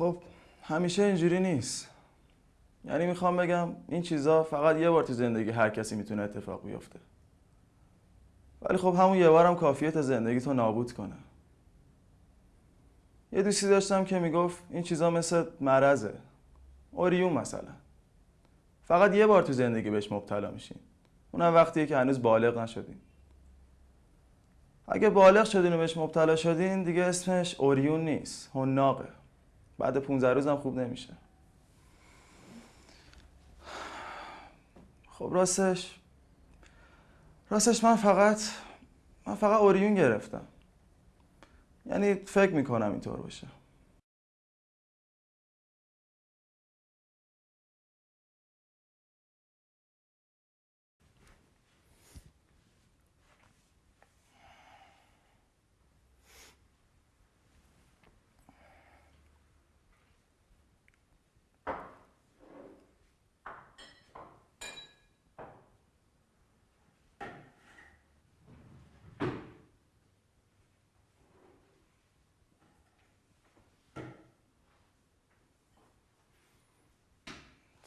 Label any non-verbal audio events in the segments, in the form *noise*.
خب همیشه اینجوری نیست. یعنی می‌خوام بگم این چیزا فقط یه بار تو زندگی هر کسی می‌تونه اتفاق بیفته. ولی خب همون یه بارم کافیه تا زندگی تو نابود کنه. یه دوستی داشتم که می‌گفت این چیزا مثل مرزه اوریون مثلا. فقط یه بار تو زندگی بهش مبتلا میشین. اونم وقتیه که هنوز بالغ نشدین. اگه بالغ شدین و بهش مبتلا شدین دیگه اسمش اوریون نیست هناقه. بعد 15 روزم خوب نمیشه. خب راستش راستش من فقط من فقط اوریون گرفتم. یعنی فکر می‌کنم اینطور باشه.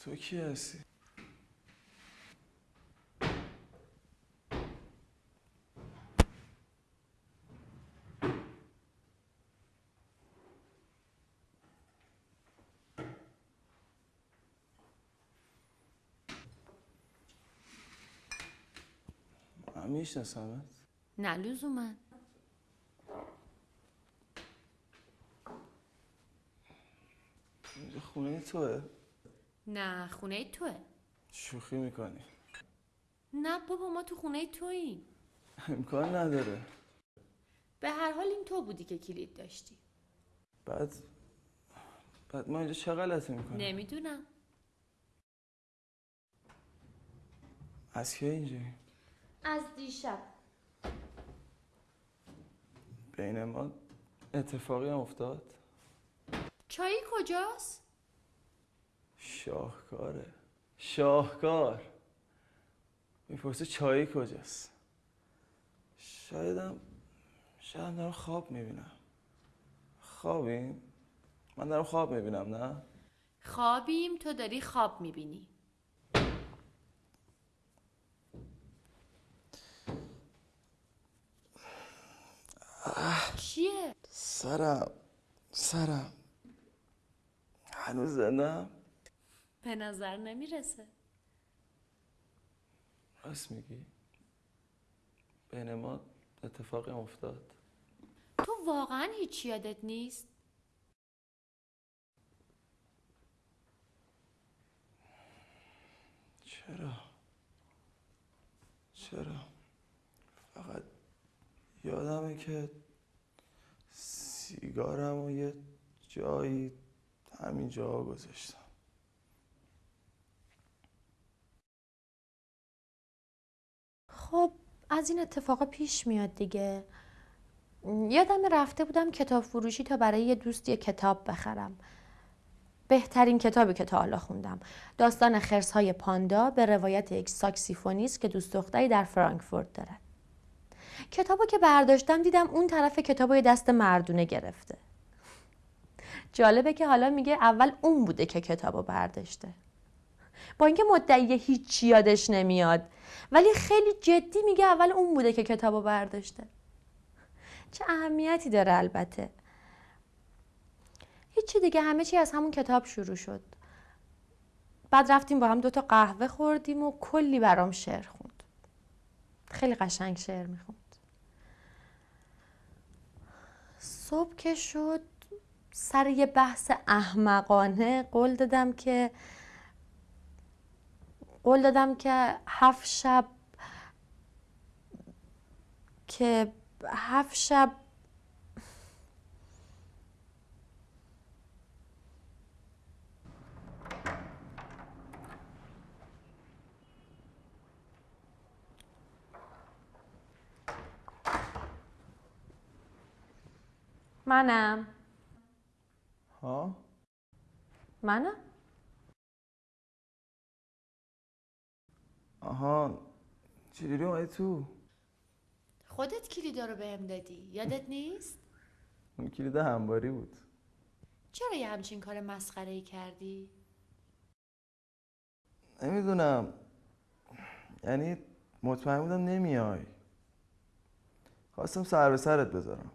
تو کی هستی؟ من میشناسمت؟ نه لزوما. اینجا خونه توه؟ نه خونه توه. شوخی می‌کنی. نه بابا ما تو خونه توییم. امکان نداره. به هر حال این تو بودی که کلید داشتی. بعد بعد ما اینجا چه غلطی می‌کنیم؟ نمی‌دونم. از کی اینجایی؟ از دیشب. بین ما اتفاقی هم افتاد؟ چایی کجاست؟ شاهکاره. شاهکار. می‌پرسه چایی کجاست؟ شایدم شاید دارم خواب می‌بینم. خوابیم من دارم خواب می‌بینم نه؟ خوابیم تو داری خواب می‌بینی. چیه؟ سرم. سرم. هنوز زندم؟ به نظر نمی‌رسه. راست میگی. بین ما اتفاقی افتاد. تو واقعا هیچ یادت نیست؟ چرا؟ چرا؟ فقط یادمه که سیگارم و یه جایی همین جا گذاشتم. خب از این اتفاقا پیش میاد دیگه. یادم رفته بودم کتاب فروشی تا برای یه دوست یه کتاب بخرم. بهترین کتابی که تا حالا خوندم. داستان خرس های پاندا به روایت یک ساکسیفونیست که دوست دختری در فرانکفورت دارد. کتابو که برداشتم دیدم اون طرف کتابو یه دست مردونه گرفته. جالبه که حالا میگه اول اون بوده که کتابو برداشته. با اینکه مدعی هیچی یادش نمیاد. ولی خیلی جدی میگه اول اون بوده که کتابو برداشته. چه اهمیتی داره البته. هیچی دیگه همه چی از همون کتاب شروع شد. بعد رفتیم با هم دوتا قهوه خوردیم و کلی برام شعر خوند. خیلی قشنگ شعر می‌خوند. صبح که شد سر یه بحث احمقانه قول دادم که قول دادم که هفت شب که هفت شب منم. ها؟ منم؟ آها چجوری اومدی تو؟ خودت کلیدا رو بهم دادی یادت نیست؟ *laughs* اون کلید همباری بود. چرا یه همچین کار مسخره ای کردی؟ نمی‌دونم. یعنی مطمئن بودم نمیای. خواستم سر به سرت بذارم.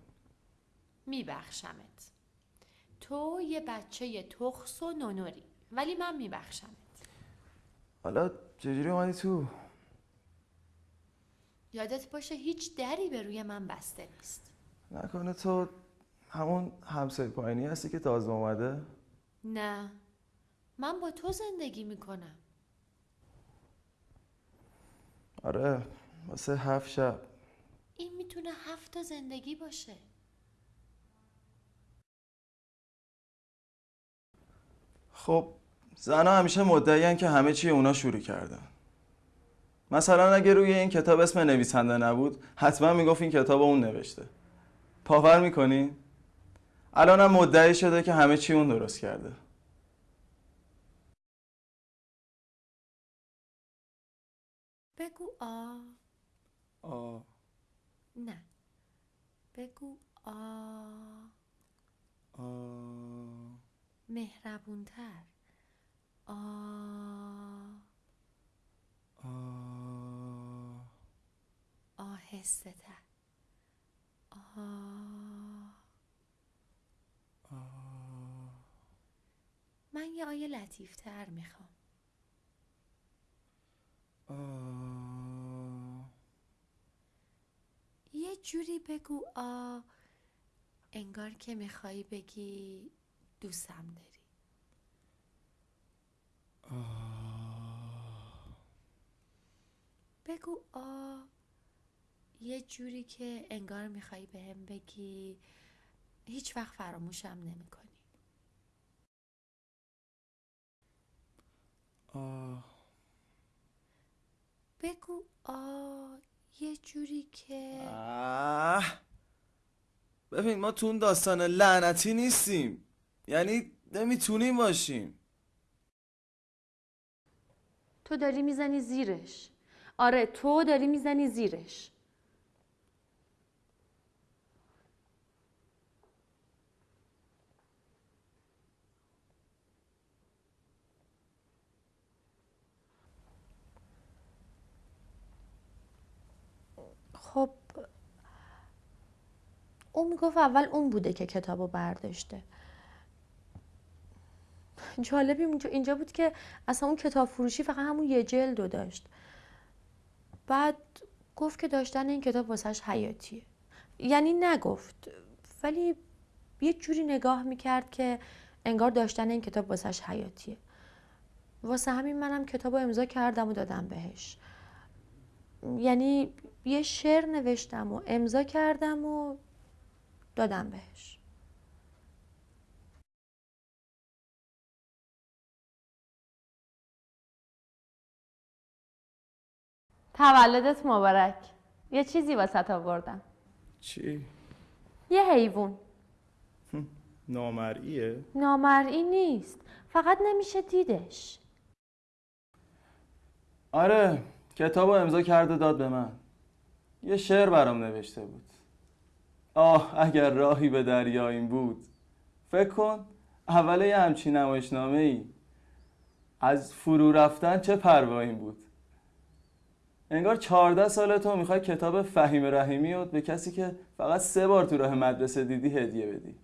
میبخشمت. تو یه بچه تخص و نونوری ولی من میبخشمت. حالا چجوری اومدی تو؟ یادت باشه هیچ دری به روی من بسته نیست. نکنه تو همون همسایه پایینی هستی که تازه اومده؟ نه. من با تو زندگی می‌کنم. آره واسه هفت شب. این می‌تونه هفت تا زندگی باشه. خب زنها همیشه مدعیان که همه چی اونا شروع کردن. مثلا اگه روی این کتاب اسم نویسنده نبود حتما می‌گفت این کتاب اون نوشته. باور می‌کنی؟ الانم مدعی شده که همه چی اون درست کرده. بگو آ. آه نه. بگو آ. آه مهربونتر. آ. آه آهسته تر آ. من یه آیه لطیف تر می‌خوام. آه یه جوری بگو آ. انگار که می‌خوای بگی دوستم داری. بگو آ یه جوری که انگار می‌خوای بهم بگی. هیچ وقت فراموشم نمی کنی آه بگو آ یه جوری که آه. ببین ما تو اون داستان لعنتی نیستیم. یعنی نمی‌تونیم باشیم. تو داری می‌زنی زیرش. آره تو داری می‌زنی زیرش. خب اون می‌گفت اول اون بوده که کتابو برداشته. جالبی اینجا- اینجا بود که اصلا اون کتاب فروشی فقط همون یه جلدو داشت. بعد گفت که داشتن این کتاب واسهش حیاتیه. یعنی نگفت ولی یه جوری نگاه می‌کرد که انگار داشتن این کتاب واسهش حیاتیه. واسه همین منم کتاب رو امضا کردم و دادم بهش. یعنی یه شعر نوشتم و امضا کردم و دادم بهش. تولدت مبارک. یه چیزی واسه آوردم. چی؟ یه حیوان. نامرئیه؟ نامرئی نیست. فقط نمیشه دیدش. آره کتاب امضا کرده داد به من. یه شعر برام نوشته بود. آه اگر راهی به دریا این بود. فکر کن اول یه همچین نمایشنامه ای از فرو رفتن چه پروایی بود؟ انگار چهارده سال تو می‌خوای کتاب فهیم رحیمی رو به کسی که فقط سه بار تو راه مدرسه دیدی هدیه بدی.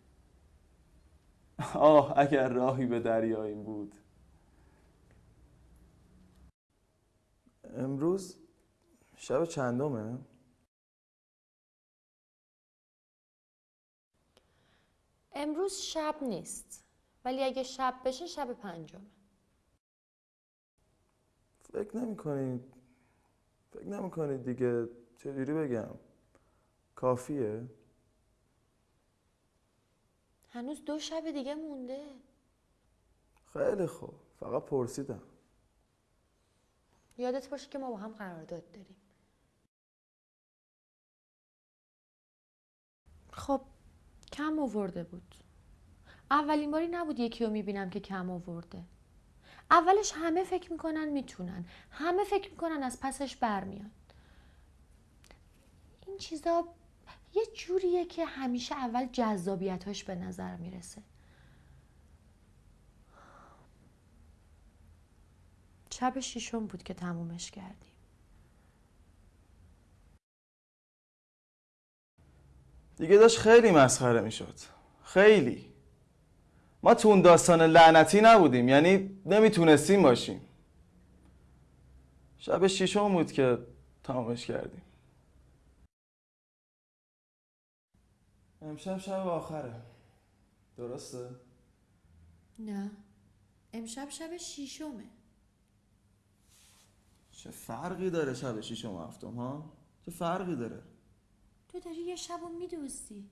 آه اگر راهی به دریا این بود. امروز شب چندمه؟ امروز شب نیست ولی اگه شب بشه شب پنجمه. فکر نمی کنید فکر نمی کنید دیگه چجوری بگم؟ کافیه؟ هنوز دو شب دیگه مونده. خیلی خوب. فقط پرسیدم. یادت باشه که ما با هم قرارداد داریم. خب کم آورده بود. اولین باری نبود یکی رو می‌بینم که کم آورده. اولش همه فکر می‌کنن می‌تونن. همه فکر می‌کنن از پسش برمیان این چیزا یه جوریه که همیشه اول جذابیتاش به نظر می‌رسه. شب شیشم بود که تمومش کردیم. دیگه داشت خیلی مسخره می‌شد. خیلی. ما تو اون داستان لعنتی نبودیم یعنی نمی‌تونستیم باشیم. شب شیشم بود که تمامش کردیم. امشب شب آخره. درسته؟ نه. امشب شب شیشمه چه فرقی داره شب شیشم و هفتم ها؟ چه فرقی داره؟ تو داری یه شب رو میدوزدی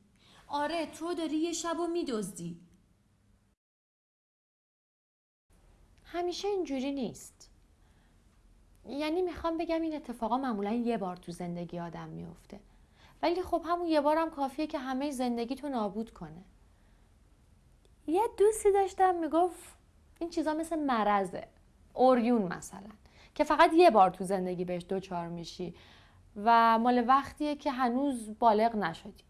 آره تو داری یه شب رو میدوزدی همیشه اینجوری نیست. یعنی می‌خوام بگم این اتفاقا معمولا یه بار تو زندگی آدم میفته ولی خب همون یه بارم کافیه که همه زندگی تو نابود کنه. یه دوستی داشتم می‌گفت این چیزا مثل مرزه اوریون مثلا. که فقط یه بار تو زندگی بهش دوچار میشی و مال وقتیه که هنوز بالغ نشدی.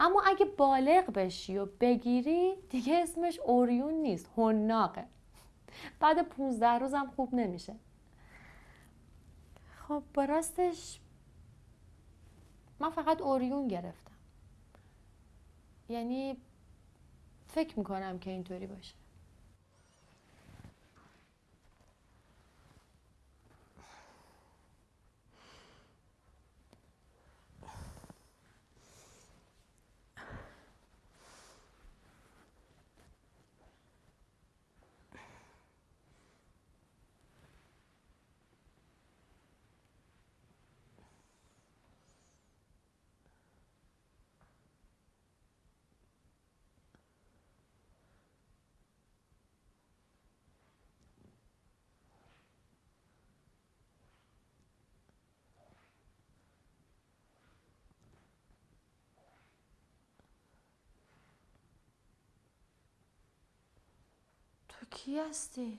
اما اگه بالغ بشی و بگیری دیگه اسمش اوریون نیست هنناقه بعد 15 روزم خوب نمیشه. خب راستش من فقط اوریون گرفتم. یعنی فکر می‌کنم که اینطوری باشه. تو کی هستی؟